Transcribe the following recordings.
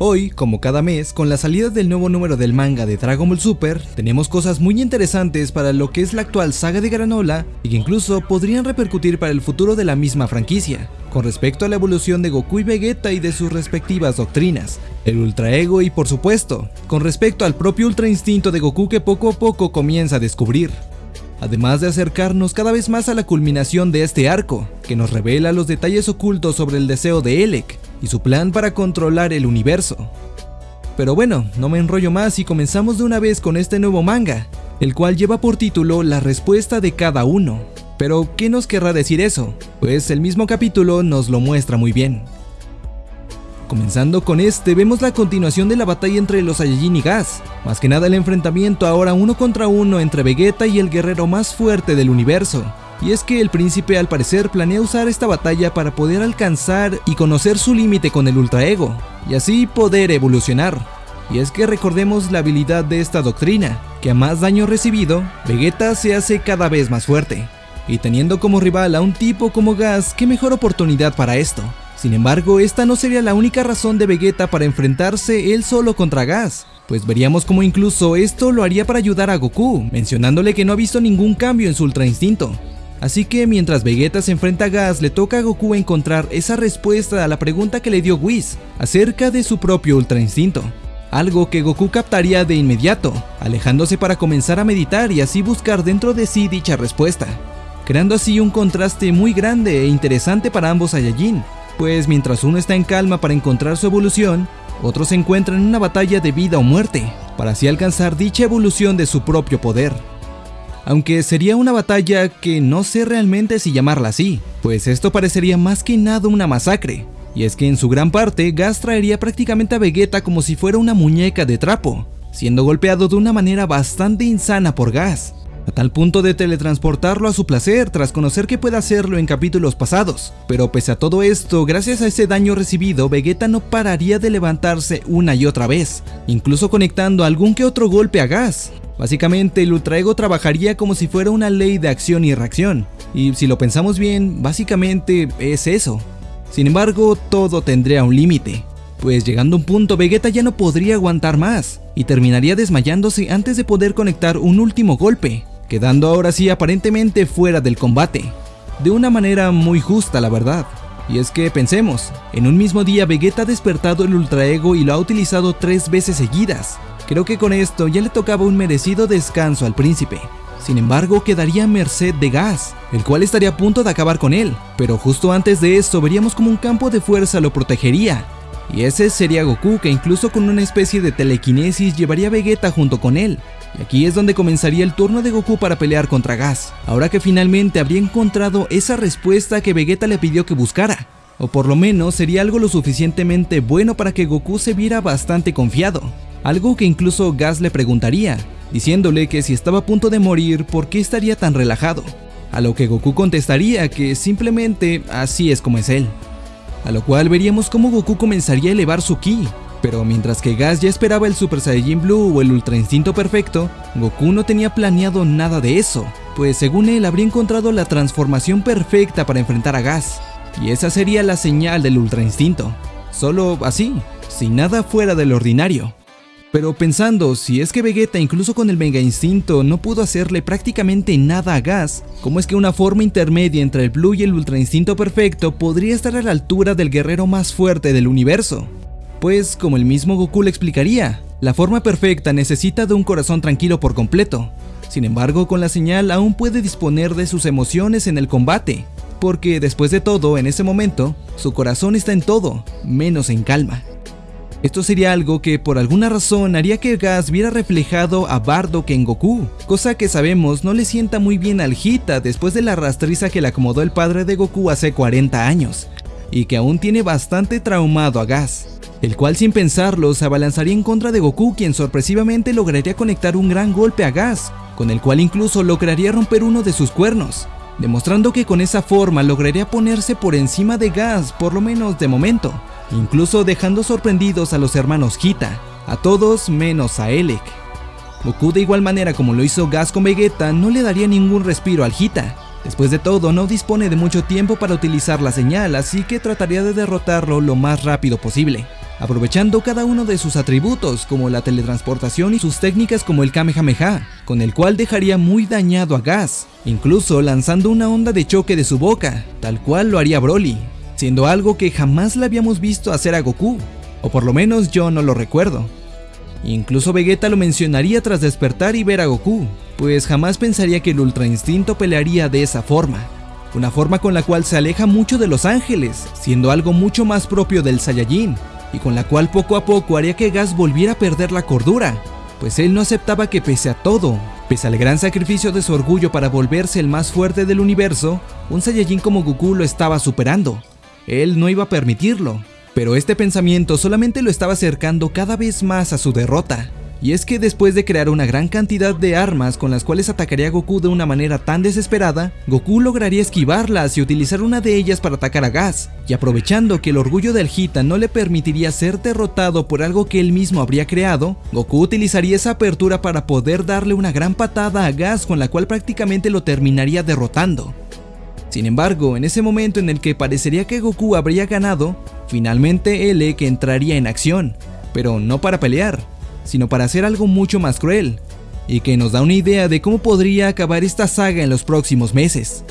Hoy, como cada mes, con la salida del nuevo número del manga de Dragon Ball Super, tenemos cosas muy interesantes para lo que es la actual saga de Granola y que incluso podrían repercutir para el futuro de la misma franquicia, con respecto a la evolución de Goku y Vegeta y de sus respectivas doctrinas, el Ultra Ego y por supuesto, con respecto al propio Ultra Instinto de Goku que poco a poco comienza a descubrir. Además de acercarnos cada vez más a la culminación de este arco, que nos revela los detalles ocultos sobre el deseo de Elec y su plan para controlar el universo. Pero bueno, no me enrollo más y comenzamos de una vez con este nuevo manga, el cual lleva por título La respuesta de cada uno. Pero, ¿qué nos querrá decir eso? Pues el mismo capítulo nos lo muestra muy bien. Comenzando con este, vemos la continuación de la batalla entre los Saiyajin y Gas, más que nada el enfrentamiento ahora uno contra uno entre Vegeta y el guerrero más fuerte del universo. Y es que el príncipe al parecer planea usar esta batalla para poder alcanzar y conocer su límite con el Ultra Ego, y así poder evolucionar. Y es que recordemos la habilidad de esta doctrina, que a más daño recibido, Vegeta se hace cada vez más fuerte. Y teniendo como rival a un tipo como Gas, qué mejor oportunidad para esto. Sin embargo, esta no sería la única razón de Vegeta para enfrentarse él solo contra Gas, pues veríamos como incluso esto lo haría para ayudar a Goku, mencionándole que no ha visto ningún cambio en su Ultra Instinto. Así que mientras Vegeta se enfrenta a Gas, le toca a Goku encontrar esa respuesta a la pregunta que le dio Whis acerca de su propio Ultra Instinto. Algo que Goku captaría de inmediato, alejándose para comenzar a meditar y así buscar dentro de sí dicha respuesta, creando así un contraste muy grande e interesante para ambos Saiyajin, pues mientras uno está en calma para encontrar su evolución, otro se encuentra en una batalla de vida o muerte, para así alcanzar dicha evolución de su propio poder. Aunque sería una batalla que no sé realmente si llamarla así, pues esto parecería más que nada una masacre, y es que en su gran parte Gas traería prácticamente a Vegeta como si fuera una muñeca de trapo, siendo golpeado de una manera bastante insana por Gas, a tal punto de teletransportarlo a su placer tras conocer que puede hacerlo en capítulos pasados. Pero pese a todo esto, gracias a ese daño recibido, Vegeta no pararía de levantarse una y otra vez, incluso conectando algún que otro golpe a gas. Básicamente el Ultra Ego trabajaría como si fuera una ley de acción y reacción, y si lo pensamos bien, básicamente es eso. Sin embargo, todo tendría un límite, pues llegando a un punto Vegeta ya no podría aguantar más, y terminaría desmayándose antes de poder conectar un último golpe, quedando ahora sí aparentemente fuera del combate. De una manera muy justa la verdad. Y es que pensemos, en un mismo día Vegeta ha despertado el Ultra Ego y lo ha utilizado tres veces seguidas. Creo que con esto ya le tocaba un merecido descanso al príncipe. Sin embargo, quedaría merced de Gas, el cual estaría a punto de acabar con él, pero justo antes de esto veríamos como un campo de fuerza lo protegería. Y ese sería Goku que incluso con una especie de telequinesis llevaría a Vegeta junto con él, y aquí es donde comenzaría el turno de Goku para pelear contra Gas, ahora que finalmente habría encontrado esa respuesta que Vegeta le pidió que buscara. O por lo menos sería algo lo suficientemente bueno para que Goku se viera bastante confiado. Algo que incluso Gas le preguntaría, diciéndole que si estaba a punto de morir, ¿por qué estaría tan relajado? A lo que Goku contestaría que simplemente así es como es él. A lo cual veríamos cómo Goku comenzaría a elevar su ki, pero mientras que Gas ya esperaba el Super Saiyajin Blue o el Ultra Instinto Perfecto, Goku no tenía planeado nada de eso, pues según él habría encontrado la transformación perfecta para enfrentar a Gas, y esa sería la señal del Ultra Instinto, solo así, sin nada fuera del ordinario. Pero pensando, si es que Vegeta incluso con el Mega Instinto no pudo hacerle prácticamente nada a Gas, ¿cómo es que una forma intermedia entre el Blue y el Ultra Instinto Perfecto podría estar a la altura del guerrero más fuerte del universo? Pues, como el mismo Goku le explicaría, la forma perfecta necesita de un corazón tranquilo por completo. Sin embargo, con la señal aún puede disponer de sus emociones en el combate, porque después de todo, en ese momento, su corazón está en todo, menos en calma. Esto sería algo que por alguna razón haría que Gas viera reflejado a Bardock en Goku, cosa que sabemos no le sienta muy bien al Hita después de la rastriza que le acomodó el padre de Goku hace 40 años, y que aún tiene bastante traumado a Gas el cual sin pensarlo se abalanzaría en contra de Goku quien sorpresivamente lograría conectar un gran golpe a Gas, con el cual incluso lograría romper uno de sus cuernos, demostrando que con esa forma lograría ponerse por encima de Gas por lo menos de momento, incluso dejando sorprendidos a los hermanos Hita, a todos menos a Elec. Goku de igual manera como lo hizo Gas con Vegeta no le daría ningún respiro al Hita, Después de todo, no dispone de mucho tiempo para utilizar la señal, así que trataría de derrotarlo lo más rápido posible. Aprovechando cada uno de sus atributos como la teletransportación y sus técnicas como el Kamehameha, con el cual dejaría muy dañado a Gas, incluso lanzando una onda de choque de su boca, tal cual lo haría Broly, siendo algo que jamás le habíamos visto hacer a Goku, o por lo menos yo no lo recuerdo. Incluso Vegeta lo mencionaría tras despertar y ver a Goku, pues jamás pensaría que el Ultra Instinto pelearía de esa forma, una forma con la cual se aleja mucho de los ángeles, siendo algo mucho más propio del Saiyajin, y con la cual poco a poco haría que Gas volviera a perder la cordura, pues él no aceptaba que pese a todo, pese al gran sacrificio de su orgullo para volverse el más fuerte del universo, un Saiyajin como Goku lo estaba superando. Él no iba a permitirlo, pero este pensamiento solamente lo estaba acercando cada vez más a su derrota. Y es que después de crear una gran cantidad de armas con las cuales atacaría a Goku de una manera tan desesperada, Goku lograría esquivarlas y utilizar una de ellas para atacar a Gas, y aprovechando que el orgullo del Hita no le permitiría ser derrotado por algo que él mismo habría creado, Goku utilizaría esa apertura para poder darle una gran patada a Gas con la cual prácticamente lo terminaría derrotando. Sin embargo, en ese momento en el que parecería que Goku habría ganado, finalmente Elec entraría en acción, pero no para pelear, sino para hacer algo mucho más cruel, y que nos da una idea de cómo podría acabar esta saga en los próximos meses.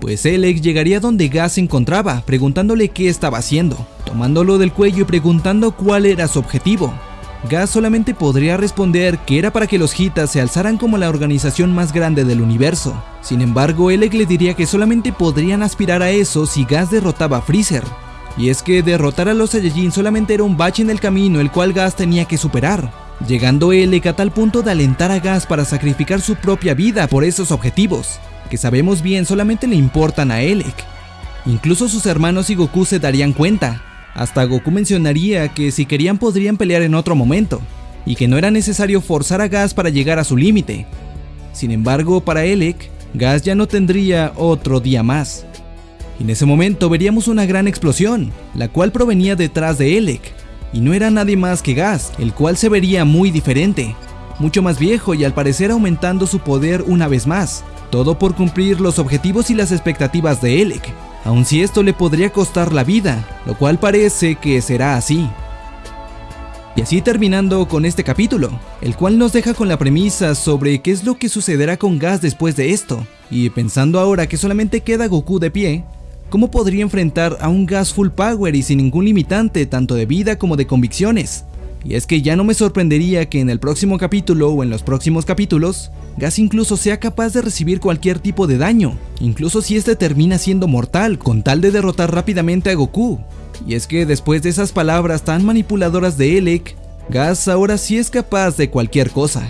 Pues Elec llegaría donde Gas se encontraba, preguntándole qué estaba haciendo, tomándolo del cuello y preguntando cuál era su objetivo. Gas solamente podría responder que era para que los Hitas se alzaran como la organización más grande del universo. Sin embargo, Elec le diría que solamente podrían aspirar a eso si Gas derrotaba a Freezer, y es que derrotar a los Saiyajin solamente era un bache en el camino el cual Gas tenía que superar, llegando Elec a tal punto de alentar a Gas para sacrificar su propia vida por esos objetivos, que sabemos bien solamente le importan a Elec. Incluso sus hermanos y Goku se darían cuenta, hasta Goku mencionaría que si querían podrían pelear en otro momento, y que no era necesario forzar a Gas para llegar a su límite. Sin embargo, para Elec, Gas ya no tendría otro día más. En ese momento veríamos una gran explosión, la cual provenía detrás de Elec, y no era nadie más que Gas, el cual se vería muy diferente, mucho más viejo y al parecer aumentando su poder una vez más, todo por cumplir los objetivos y las expectativas de Elec, aun si esto le podría costar la vida, lo cual parece que será así. Y así terminando con este capítulo, el cual nos deja con la premisa sobre qué es lo que sucederá con Gas después de esto, y pensando ahora que solamente queda Goku de pie, ¿cómo podría enfrentar a un Gas full power y sin ningún limitante tanto de vida como de convicciones? Y es que ya no me sorprendería que en el próximo capítulo o en los próximos capítulos, Gas incluso sea capaz de recibir cualquier tipo de daño, incluso si este termina siendo mortal, con tal de derrotar rápidamente a Goku. Y es que después de esas palabras tan manipuladoras de Elec, Gas ahora sí es capaz de cualquier cosa.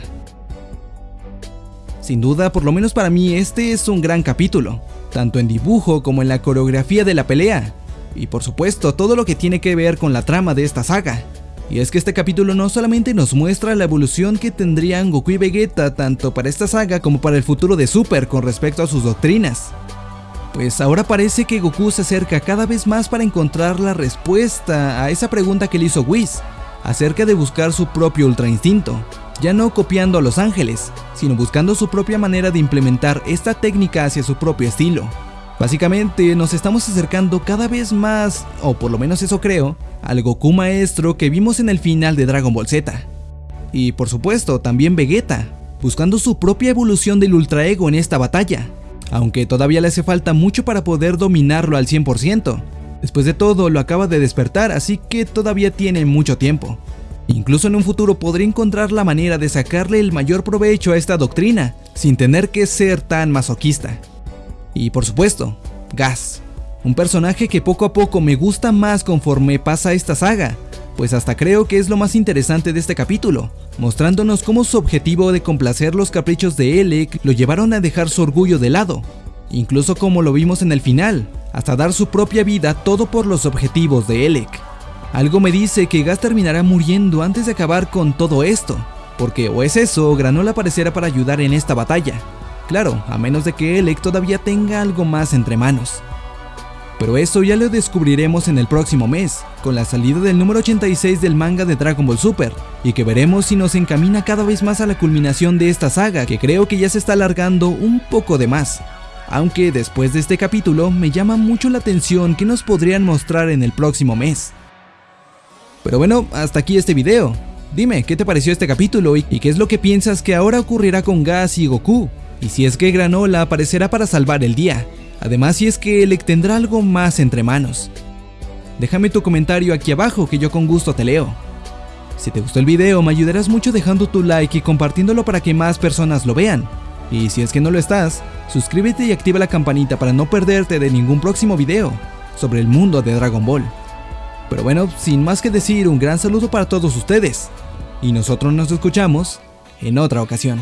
Sin duda, por lo menos para mí, este es un gran capítulo, tanto en dibujo como en la coreografía de la pelea, y por supuesto todo lo que tiene que ver con la trama de esta saga. Y es que este capítulo no solamente nos muestra la evolución que tendrían Goku y Vegeta tanto para esta saga como para el futuro de Super con respecto a sus doctrinas. Pues ahora parece que Goku se acerca cada vez más para encontrar la respuesta a esa pregunta que le hizo Whis, acerca de buscar su propio Ultra Instinto, ya no copiando a Los Ángeles, sino buscando su propia manera de implementar esta técnica hacia su propio estilo. Básicamente nos estamos acercando cada vez más, o por lo menos eso creo, al Goku maestro que vimos en el final de Dragon Ball Z. Y por supuesto también Vegeta, buscando su propia evolución del Ultra Ego en esta batalla, aunque todavía le hace falta mucho para poder dominarlo al 100%. Después de todo lo acaba de despertar así que todavía tiene mucho tiempo. Incluso en un futuro podría encontrar la manera de sacarle el mayor provecho a esta doctrina, sin tener que ser tan masoquista. Y por supuesto, Gas, un personaje que poco a poco me gusta más conforme pasa esta saga, pues hasta creo que es lo más interesante de este capítulo, mostrándonos cómo su objetivo de complacer los caprichos de Elec lo llevaron a dejar su orgullo de lado, incluso como lo vimos en el final, hasta dar su propia vida todo por los objetivos de Elec. Algo me dice que Gas terminará muriendo antes de acabar con todo esto, porque o es eso o Granola aparecerá para ayudar en esta batalla, Claro, a menos de que Elec todavía tenga algo más entre manos. Pero eso ya lo descubriremos en el próximo mes, con la salida del número 86 del manga de Dragon Ball Super, y que veremos si nos encamina cada vez más a la culminación de esta saga, que creo que ya se está alargando un poco de más. Aunque después de este capítulo me llama mucho la atención que nos podrían mostrar en el próximo mes. Pero bueno, hasta aquí este video. Dime, ¿qué te pareció este capítulo y qué es lo que piensas que ahora ocurrirá con Gas y Goku? Y si es que Granola aparecerá para salvar el día. Además, si es que Elec tendrá algo más entre manos. Déjame tu comentario aquí abajo que yo con gusto te leo. Si te gustó el video me ayudarás mucho dejando tu like y compartiéndolo para que más personas lo vean. Y si es que no lo estás, suscríbete y activa la campanita para no perderte de ningún próximo video sobre el mundo de Dragon Ball. Pero bueno, sin más que decir, un gran saludo para todos ustedes. Y nosotros nos escuchamos en otra ocasión.